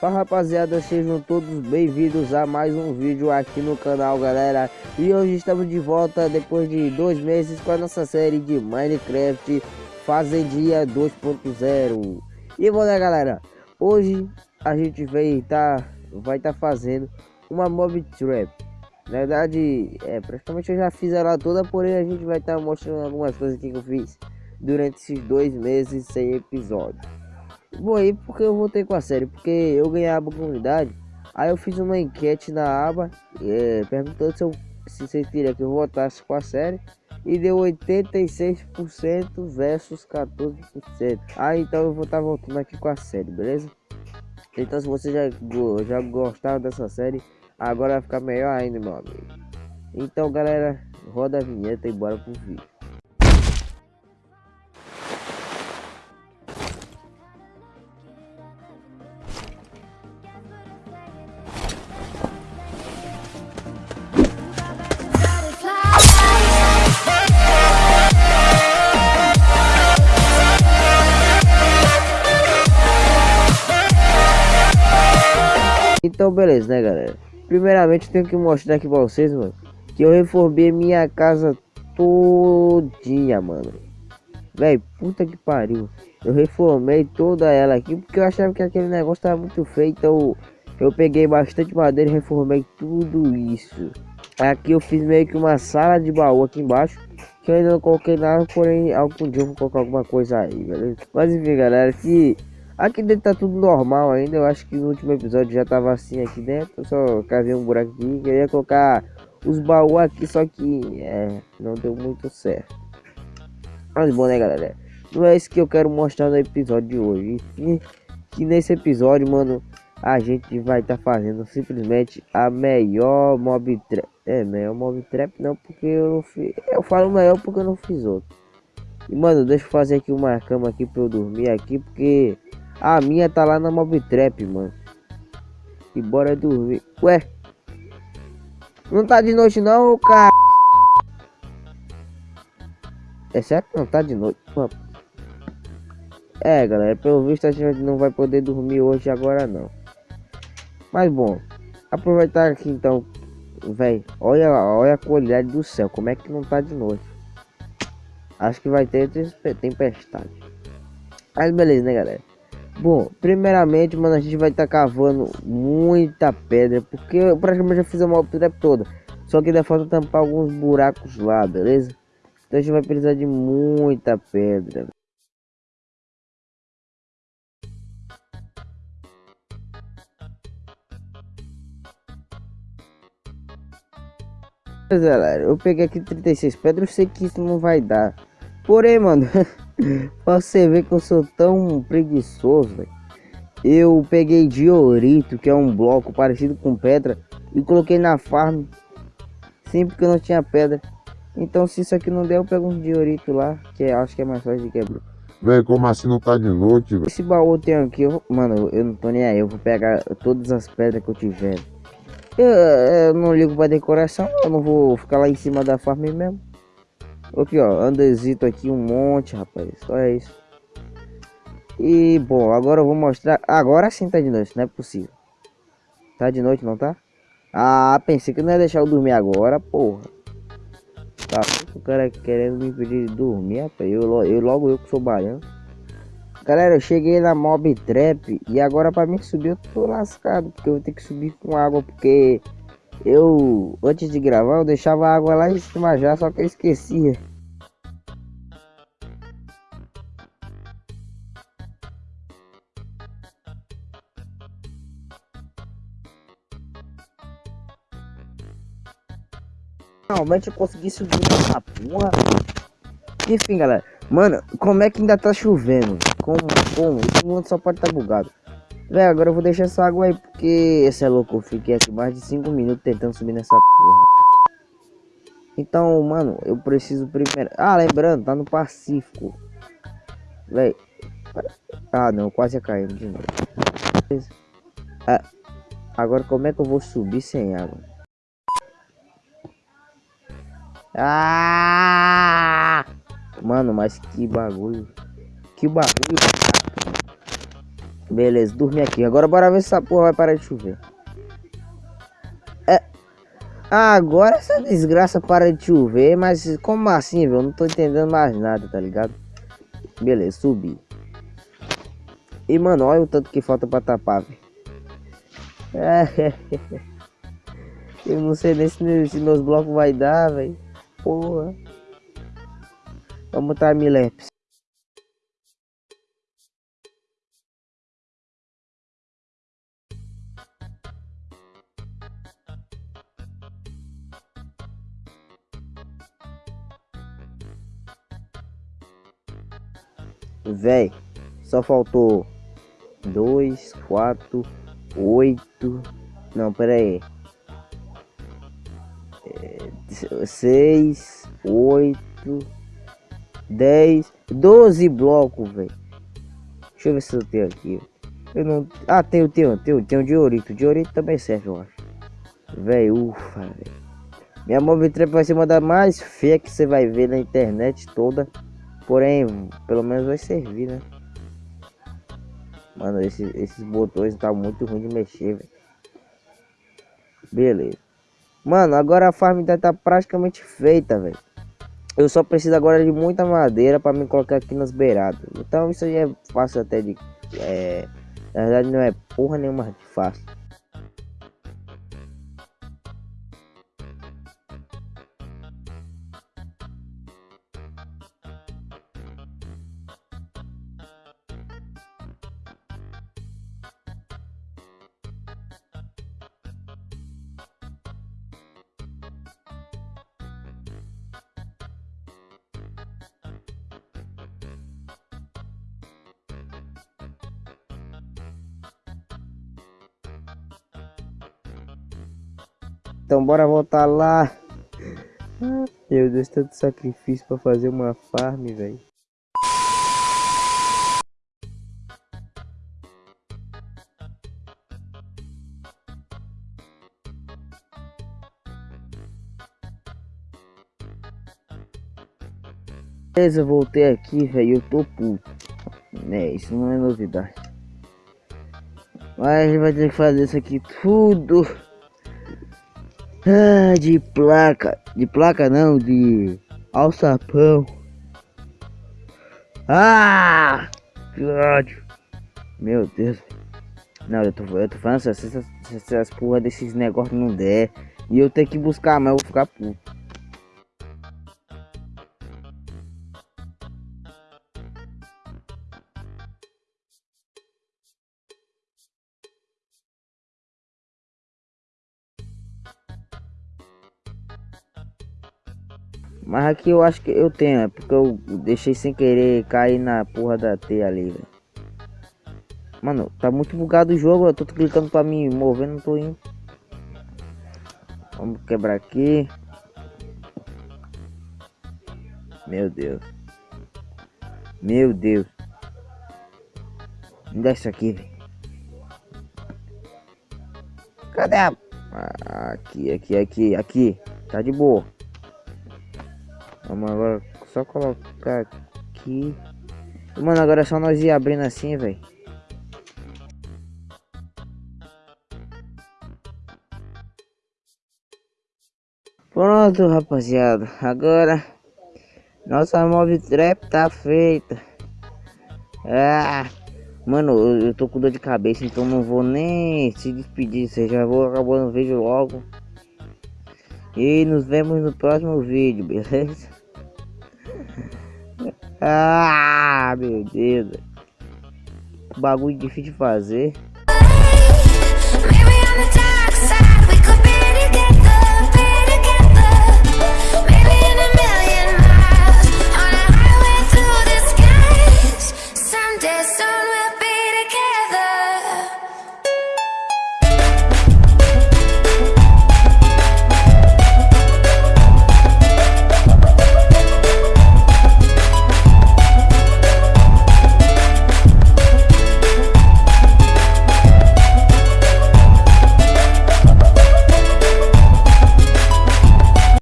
Fala rapaziada, sejam todos bem-vindos a mais um vídeo aqui no canal galera. E hoje estamos de volta depois de dois meses com a nossa série de Minecraft Fazendia 2.0 E bom né galera, hoje a gente vai estar tá, vai tá fazendo uma mob trap. Na verdade, é, praticamente eu já fiz ela toda, porém a gente vai estar tá mostrando algumas coisas que eu fiz Durante esses dois meses sem episódio Vou aí porque eu voltei com a série, porque eu ganhei a aba comunidade. Aí eu fiz uma enquete na aba, é, perguntando se, eu, se vocês queriam que eu voltasse com a série. E deu 86% versus 14%. Aí então eu vou estar tá voltando aqui com a série, beleza? Então se você já, já gostava dessa série, agora vai ficar melhor ainda, meu amigo. Então galera, roda a vinheta e bora pro vídeo. Então beleza, né galera? Primeiramente tenho que mostrar aqui pra vocês, mano Que eu reformei minha casa todinha, mano Véi, puta que pariu Eu reformei toda ela aqui Porque eu achava que aquele negócio tava muito feio Então eu peguei bastante madeira e reformei tudo isso Aqui eu fiz meio que uma sala de baú aqui embaixo Que eu ainda não coloquei nada Porém algum dia eu vou colocar alguma coisa aí, beleza? Mas enfim galera, que Aqui dentro tá tudo normal ainda. Eu acho que no último episódio já tava assim aqui dentro. Só cavei um buraco aqui. Queria colocar os baús aqui, só que é, não deu muito certo. Mas bom, né, galera? Não é isso que eu quero mostrar no episódio de hoje. E que nesse episódio, mano, a gente vai estar tá fazendo simplesmente a melhor mob trap. É, melhor mob trap não, porque eu não fiz. Eu falo melhor porque eu não fiz outro. E, mano, deixa eu fazer aqui uma cama aqui pra eu dormir aqui, porque a minha tá lá na Mob Trap, mano. E bora dormir. Ué? Não tá de noite não, cara. É certo não tá de noite. É, galera, pelo visto a gente não vai poder dormir hoje agora não. Mas bom, aproveitar aqui então, velho. Olha, olha a qualidade do céu, como é que não tá de noite. Acho que vai ter tempestade. Mas beleza, né, galera? Bom, primeiramente, mano, a gente vai estar tá cavando muita pedra, porque eu praticamente já fiz a maior toda. Só que ainda falta tampar alguns buracos lá, beleza? Então a gente vai precisar de muita pedra. galera, eu peguei aqui 36 pedras, eu sei que isso não vai dar. Porém, mano, pra você ver que eu sou tão preguiçoso, véio. Eu peguei diorito, que é um bloco parecido com pedra, e coloquei na farm. Sempre que eu não tinha pedra. Então se isso aqui não der, eu pego um diorito lá, que acho que é mais fácil de quebrar. Véi, como assim não tá de noite, velho? Esse baú tem aqui, eu, mano, eu não tô nem aí, eu vou pegar todas as pedras que eu tiver. Eu, eu não ligo pra decoração, eu não vou ficar lá em cima da farm mesmo. Aqui, ó, andesito aqui um monte, rapaz. Só é isso. E, bom, agora eu vou mostrar... Agora sim tá de noite, não é possível. Tá de noite, não tá? Ah, pensei que não ia deixar eu dormir agora, porra. Tá, o cara querendo me impedir de dormir, rapaz. Eu, eu, logo eu que sou baiano. Galera, eu cheguei na Mob Trap e agora pra mim subir eu tô lascado. Porque eu vou ter que subir com água, porque eu, antes de gravar, eu deixava a água lá em cima já, só que eu esquecia. Finalmente eu consegui subir essa porra. Enfim, galera. Mano, como é que ainda tá chovendo? Como? Como? Esse mundo só pode estar tá bugado. Véi, agora eu vou deixar essa água aí, porque esse é louco, eu fiquei aqui mais de 5 minutos tentando subir nessa porra. Então, mano, eu preciso primeiro... Ah, lembrando, tá no Pacífico. Véi. Ah, não, quase caindo de novo. Ah, agora como é que eu vou subir sem água? Ah! Mano, mas que bagulho. Que bagulho. Beleza, dormi aqui. Agora bora ver se essa porra vai parar de chover. É. Agora essa desgraça para de chover, mas como assim, velho? Não tô entendendo mais nada, tá ligado? Beleza, subi. E, mano, olha o tanto que falta pra tapar, velho. É, eu não sei nem se, se meus blocos vai dar, velho. Porra. Vamos timelapse. Véi, só faltou dois, quatro, oito. Não, pera aí. É, seis, oito, dez, doze blocos, velho. Deixa eu ver se eu tenho aqui. Eu não. Ah, tenho, tenho, tenho, tenho diorito. Diorito também serve, eu acho. Velho, ufa, velho. Minha móvel trap vai ser uma das mais feias que você vai ver na internet toda. Porém, pelo menos vai servir, né? Mano, esse, esses botões tá muito ruim de mexer, velho. Beleza. Mano, agora a farm tá praticamente feita, velho. Eu só preciso agora de muita madeira para me colocar aqui nas beiradas. Então isso aí é fácil até de... É, na verdade não é porra nenhuma de fácil. Então bora voltar lá. Meu Deus, tanto sacrifício para fazer uma farm, velho. Beleza, voltei aqui, velho. Eu tô puto. É, isso não é novidade. Mas vai ter que fazer isso aqui tudo. Ah, de placa. De placa não, de alçapão. Ah! Que ódio. Meu Deus. Não, eu tô, eu tô falando se essas, essas porra desses negócios não der. E eu tenho que buscar, mas eu vou ficar puto. Mas aqui eu acho que eu tenho, é porque eu deixei sem querer cair na porra da T ali, velho. Mano, tá muito bugado o jogo, eu tô clicando pra me mover, não tô indo. Vamos quebrar aqui. Meu Deus. Meu Deus. Me dá isso aqui, velho. Cadê a... Ah, aqui, aqui, aqui, aqui. Tá de boa. Vamos agora só colocar aqui. Mano, agora é só nós ir abrindo assim, velho. Pronto, rapaziada. Agora nossa mob trap tá feita. Ah, mano, eu, eu tô com dor de cabeça, então não vou nem se despedir. Você já vou acabando o vídeo logo. E nos vemos no próximo vídeo, beleza? Ah, meu Deus. Bagulho difícil de fazer.